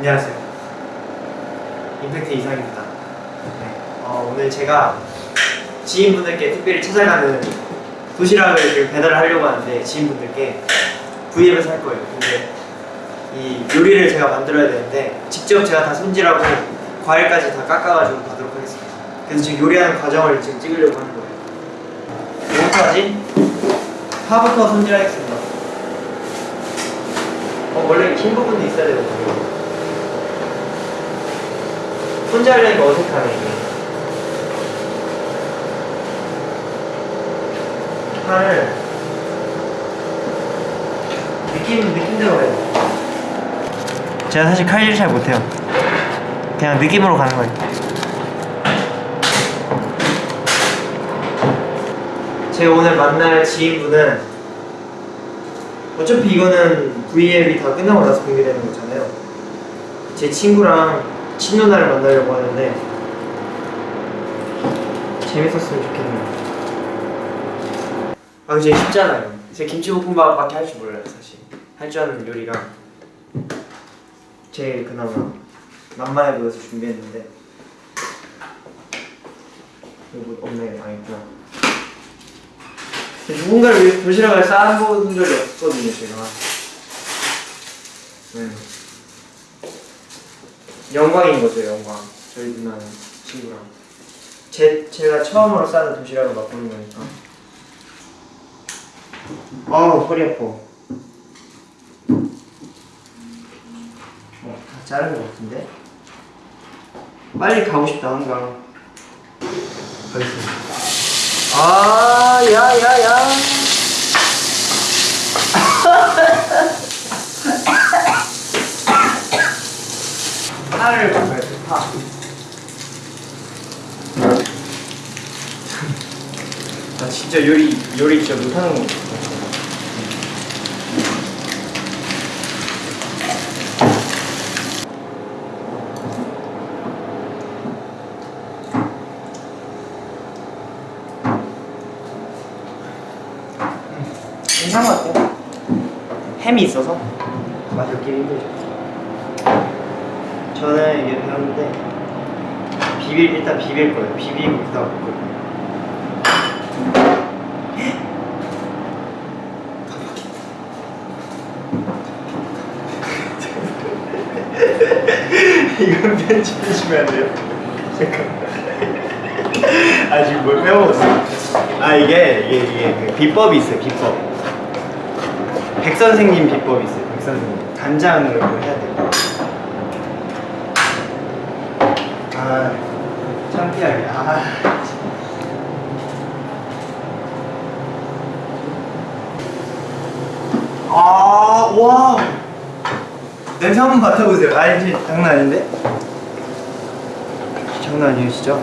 안녕하세요. 임팩트 이상입니다. 네. 어, 오늘 제가 지인분들께 특별히 찾아가는 도시락을 지금 배달을 하려고 하는데 지인분들께 V앱에서 할 거예요. 근데 이 요리를 제가 만들어야 되는데 직접 제가 다 손질하고 과일까지 다 깎아가지고 가도록 하겠습니다. 그래서 지금 요리하는 과정을 지금 찍으려고 하는 거예요. 하지? 파부터 손질하겠습니다. 어, 원래 긴 부분도 있어야 되거든요. 손질하려니까 어색하네, 이게. 팔을 느낌, 느낌대로 돼. 제가 사실 칼질 잘 못해요. 그냥 느낌으로 가는 거예요. 제가 오늘 만날 지인분은 어차피 이거는 V앱이 다 끝나고 나서 공개되는 거잖아요. 제 친구랑 친누나를 만나려고 하는데 재밌었으면 좋겠네요. 아, 근데 쉽잖아요. 제가 김치볶음밥밖에 할 줄 몰라요, 사실. 할 줄 아는 요리가 제일 그나마 만만해 보여서 준비했는데 이거 없네, 아 있구나. 누군가를 도시락을 쌓아본 적이 없거든요, 제가. 네. 영광인 거죠, 영광. 저희 누나 친구랑. 제, 제가 처음으로 싸는 도시락을 맛보는 거니까. 아우, 허리 아파. 어, 다 자른 것 같은데? 빨리 가고 싶다, 한강. 가겠습니다. 아, 야, 야, 야. 파를 먹어야 돼, 파. 나 진짜 요리, 요리 진짜 못하는 거 같아. 괜찮은 것 같아요. 햄이 있어서 맛이 없기 힘들죠. 저는 이게 배웠는데 비빌 일단 비빌 거예요. 비비고 그다음 먹을 거예요. 이건 편집해주면 안 돼요? 잠깐만. 아 지금 뭘 빼먹었어? 아 이게 이게 이게 그 비법이 있어요. 비법. 백 선생님 비법이 있어요. 백 선생님 간장으로 해야 돼요. 아 창피하게. 아. 아, 와. 냄새 한번 맡아보세요. 아니, 장난 아닌데? 장난 아니에요, 진짜.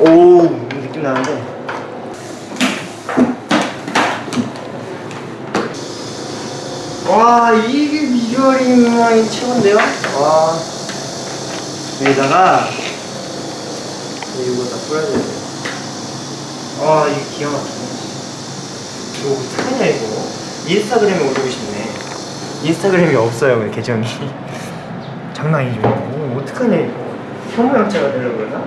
오, 느낌 나는데. 와, 이게 비주얼이 최고인데요? 와. 여기다가 이거 다 뿌려줘야 돼요. 아, 이게 기가 막히네. 이거 어떡하냐, 이거. 인스타그램에 올리고 싶네. 인스타그램이 없어요, 왜 계정이. 장난 아니죠. 이거 어떡하냐, 이거. 혐오형체가 되려고 그러나?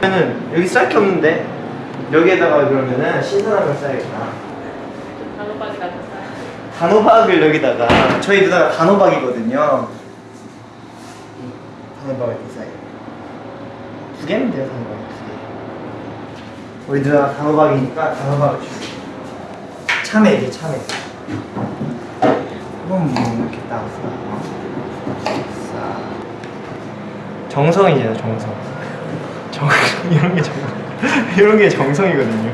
그러면은 여기 쌀 게 없는데 여기에다가 그러면은 신선한 걸 싸야겠다. 단호박이라고 써요. 단호박을 여기다가 저희 누나가 단호박이거든요. 단호박을 싸요. 두 개면 돼요, 단호박 두 개. 우리 누나가 단호박이니까 단호박을 줄게. 참외, 참외. 이건 뭐 이렇게 딱. 정성이잖아, 정성. 정 이런 게 정, 이런 게 정성이거든요.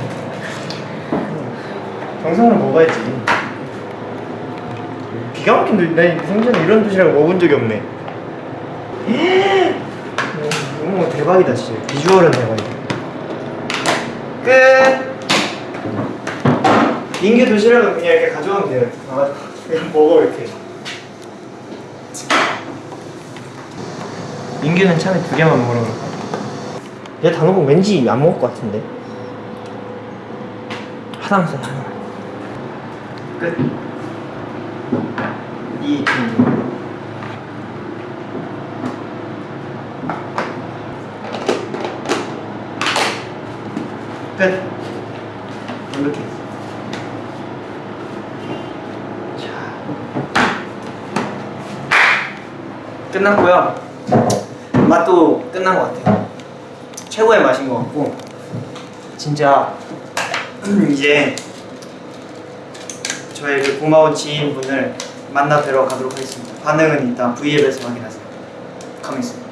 정성을 먹어야지. 기가 막힌 도, 나 생전에 이런 도시락을 먹은 적이 없네. 너무 대박이다 진짜. 비주얼은 대박이다. 끝. 인규 도시락은 그냥 이렇게 가져가면 돼요. 가가지고 그냥 먹어 이렇게. 인규는 참에 두 개만 그럴 거야. 얘 단호박 왠지 안 먹을 것 같은데. 써 하나만. 끝. 이 정도. 끝. 이렇게. 자. 끝났고요. 맛도 끝난 것 같아요. 최고의 맛인 것 같고 진짜 이제 저의 그 고마운 지인분을 만나 뵈러 가도록 하겠습니다. 반응은 일단 V앱에서 확인하세요. 가만있습니다.